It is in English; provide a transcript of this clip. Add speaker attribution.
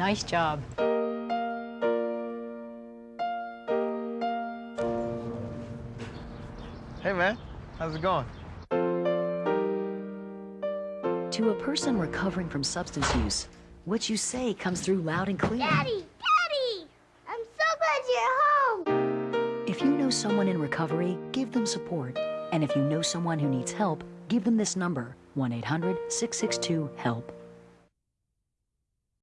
Speaker 1: Nice job.
Speaker 2: Hey, man. How's it going?
Speaker 3: To a person recovering from substance use, what you say comes through loud and clear.
Speaker 4: Daddy! Daddy! I'm so glad you're home!
Speaker 3: If you know someone in recovery, give them support. And if you know someone who needs help, give them this number 1 800 662 HELP.